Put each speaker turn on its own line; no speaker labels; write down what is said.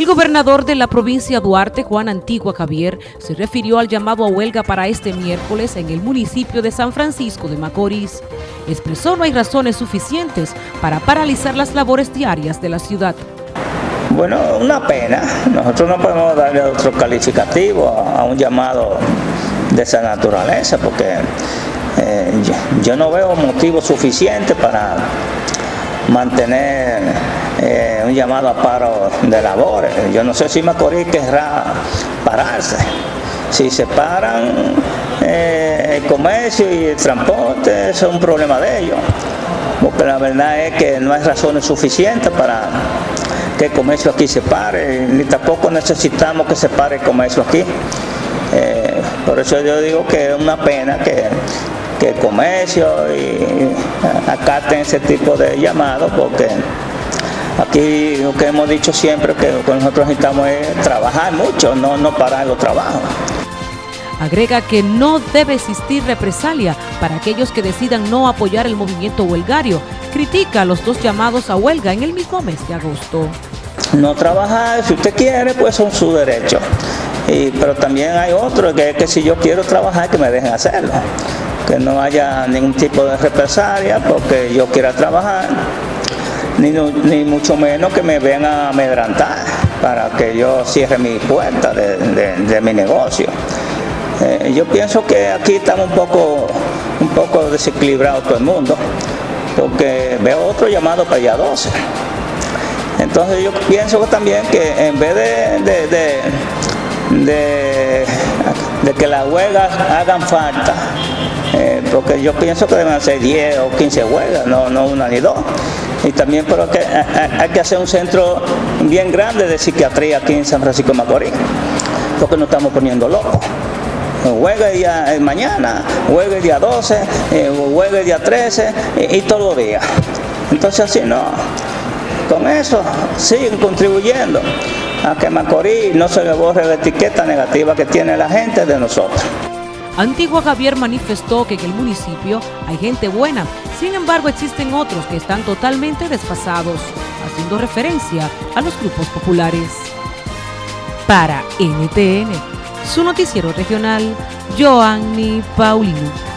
El gobernador de la provincia Duarte, Juan Antigua Javier, se refirió al llamado a huelga para este miércoles en el municipio de San Francisco de Macorís. Expresó no hay razones suficientes para paralizar las labores diarias de la ciudad.
Bueno, una pena. Nosotros no podemos darle otro calificativo a un llamado de esa naturaleza porque eh, yo, no veo motivo suficiente para mantener eh, un llamado a paro de labores. Yo no sé si Macorís querrá pararse. Si se paran eh, el comercio y el transporte, es un problema de ellos. Porque la verdad es que no hay razones suficientes para que el comercio aquí se pare, ni tampoco necesitamos que se pare el comercio aquí. Eh, por eso yo digo que es una pena que que el comercio y acaten ese tipo de llamados porque aquí lo que hemos dicho siempre que lo que nosotros necesitamos es trabajar mucho, no, no parar los trabajos.
Agrega que no debe existir represalia para aquellos que decidan no apoyar el movimiento huelgario. Critica los dos llamados a huelga en el mismo mes de agosto.
No trabajar, si usted quiere, pues son su derecho. Y, pero también hay otro que es que si yo quiero trabajar, que me dejen hacerlo que no haya ningún tipo de represalia porque yo quiera trabajar, ni, mucho menos que me vengan a amedrantar para que yo cierre mi puerta de, mi negocio. Eh, yo pienso que aquí estamos un poco, un poco desequilibrado todo el mundo, porque veo otro llamado para allá 12. Entonces yo pienso también que en vez de, que las huelgas hagan falta, eh, porque yo pienso que deben ser 10 o 15 huelgas, no una ni dos. Y también pero que hay que hacer un centro bien grande de psiquiatría aquí en San Francisco de Macorís, porque nos estamos poniendo locos. Huelga el día eh, mañana, huelga el día 12, eh, huelga el día 13 y, todos los días. Entonces así no. Con eso siguen contribuyendo a que Macorís no se le borre la etiqueta negativa que tiene la gente de nosotros.
Antigua Javier manifestó que en el municipio hay gente buena, sin embargo existen otros que están totalmente desfasados, haciendo referencia a los grupos populares. Para NTN, su noticiero regional, Joanny Paulino.